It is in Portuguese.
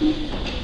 Música